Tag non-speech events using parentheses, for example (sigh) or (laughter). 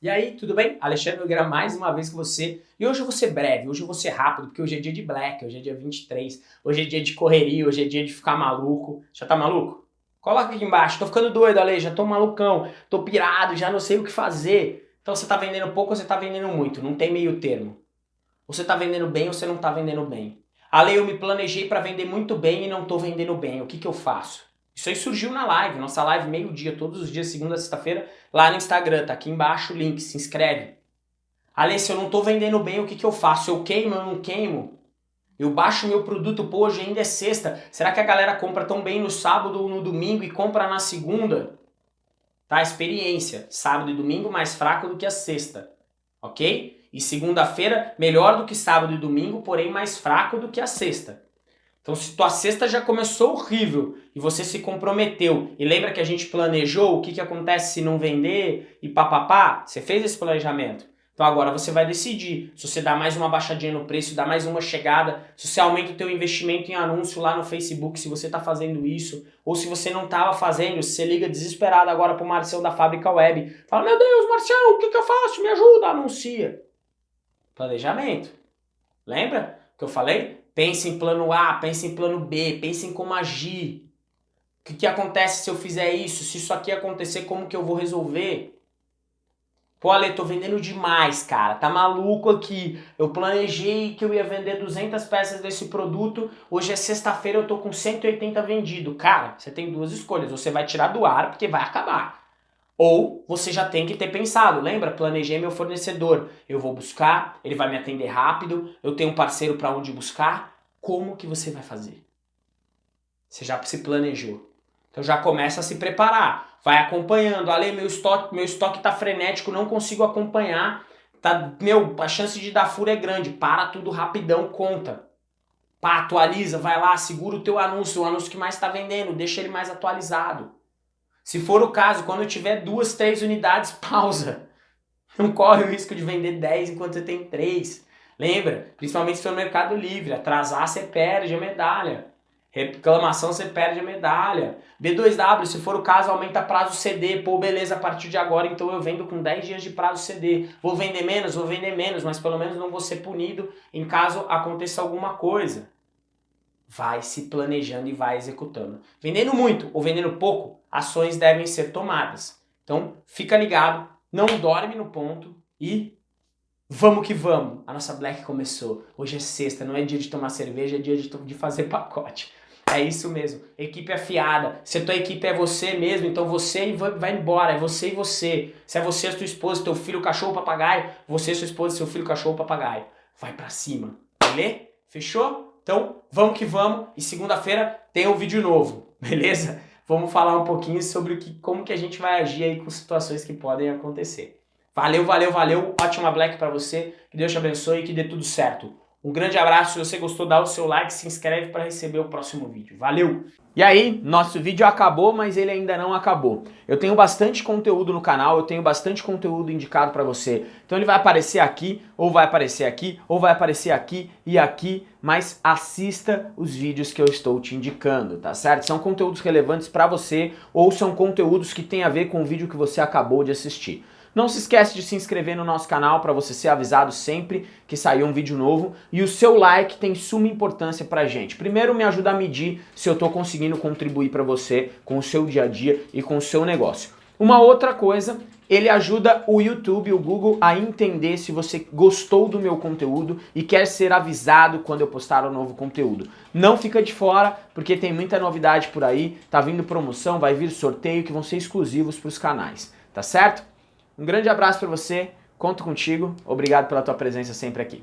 E aí, tudo bem? Alexandre Nogueira mais uma vez com você. E hoje eu vou ser breve, hoje eu vou ser rápido, porque hoje é dia de black, hoje é dia 23, hoje é dia de correria, hoje é dia de ficar maluco. Já tá maluco? Coloca aqui embaixo, tô ficando doido, Ale, já tô malucão, tô pirado, já não sei o que fazer. Então você tá vendendo pouco ou você tá vendendo muito, não tem meio termo. Você tá vendendo bem ou você não tá vendendo bem. Ale, eu me planejei para vender muito bem e não tô vendendo bem, o que que eu faço? Isso aí surgiu na live, nossa live meio-dia, todos os dias, segunda a sexta-feira, lá no Instagram, tá aqui embaixo o link, se inscreve. Ale, se eu não tô vendendo bem, o que, que eu faço? Eu queimo, eu não queimo? Eu baixo meu produto, pô, hoje ainda é sexta. Será que a galera compra tão bem no sábado ou no domingo e compra na segunda? Tá, experiência. Sábado e domingo mais fraco do que a sexta, ok? E segunda-feira melhor do que sábado e domingo, porém mais fraco do que a sexta. Então se tua sexta já começou horrível e você se comprometeu e lembra que a gente planejou o que, que acontece se não vender e papapá, você fez esse planejamento. Então agora você vai decidir se você dá mais uma baixadinha no preço, dá mais uma chegada, se você aumenta o teu investimento em anúncio lá no Facebook, se você está fazendo isso, ou se você não estava fazendo, se você liga desesperado agora para o Marcelo da Fábrica Web, fala, meu Deus, Marcelo, o que, que eu faço? Me ajuda, anuncia. Planejamento. Lembra que eu falei? Pense em plano A, pense em plano B, pense em como agir. O que, que acontece se eu fizer isso? Se isso aqui acontecer, como que eu vou resolver? Pô, Ale, tô vendendo demais, cara. Tá maluco aqui. Eu planejei que eu ia vender 200 peças desse produto. Hoje é sexta-feira, eu tô com 180 vendido. Cara, você tem duas escolhas. Você vai tirar do ar, porque vai acabar. Ou você já tem que ter pensado, lembra? Planejei meu fornecedor. Eu vou buscar, ele vai me atender rápido, eu tenho um parceiro para onde buscar. Como que você vai fazer? Você já se planejou. Então já começa a se preparar. Vai acompanhando. Ale, meu estoque, meu estoque tá frenético, não consigo acompanhar. Tá, meu, a chance de dar furo é grande. Para tudo rapidão, conta. Pá, atualiza, vai lá, segura o teu anúncio, o anúncio que mais está vendendo, deixa ele mais atualizado. Se for o caso, quando eu tiver duas, três unidades, (laughs) pausa. Não corre o risco de vender 10 enquanto você tem 3. Lembra? Principalmente se for no Mercado Livre. Atrasar, você perde a medalha. Reclamação, você perde a medalha. B2W, se for o caso, aumenta prazo CD. Pô, beleza, a partir de agora, então eu vendo com 10 dias de prazo CD. Vou vender menos? Vou vender menos, mas pelo menos não vou ser punido em caso aconteça alguma coisa vai se planejando e vai executando. Vendendo muito ou vendendo pouco, ações devem ser tomadas. Então, fica ligado, não dorme no ponto e vamos que vamos. A nossa Black começou. Hoje é sexta, não é dia de tomar cerveja, é dia de, de fazer (laughs) pacote. É isso mesmo. Equipe afiada. Se a tua equipe é você mesmo, então você vai embora. É você e você. Se é você, a tua esposa, teu filho, cachorro, papagaio, você, sua esposa, seu filho, cachorro, papagaio. Vai pra cima. Beleza? Fechou? Então, vamos que vamos. E segunda-feira tem um vídeo novo, (laughs) beleza? Vamos falar um pouquinho sobre o que, como que a gente vai agir aí com situações que podem acontecer. Valeu, valeu, valeu. Ótima Black para você. Que Deus te abençoe e que dê tudo certo. Um grande abraço. Se você gostou, dá o seu like, se inscreve para receber o próximo vídeo. Valeu! E aí, nosso vídeo acabou, mas ele ainda não acabou. Eu tenho bastante conteúdo no canal, eu tenho bastante conteúdo indicado para você. Então ele vai aparecer aqui, ou vai aparecer aqui, ou vai aparecer aqui e aqui, mas assista os vídeos que eu estou te indicando, tá certo? São conteúdos relevantes para você, ou são conteúdos que têm a ver com o vídeo que você acabou de assistir. Não se esquece de se inscrever no nosso canal para você ser avisado sempre que sair um vídeo novo. E o seu like tem suma importância pra gente. Primeiro me ajuda a medir se eu estou conseguindo contribuir para você com o seu dia a dia e com o seu negócio. Uma outra coisa, ele ajuda o YouTube, o Google a entender se você gostou do meu conteúdo e quer ser avisado quando eu postar um novo conteúdo. Não fica de fora, porque tem muita novidade por aí, tá vindo promoção, vai vir sorteio que vão ser exclusivos para os canais, tá certo? Um grande abraço para você, conto contigo, obrigado pela tua presença sempre aqui.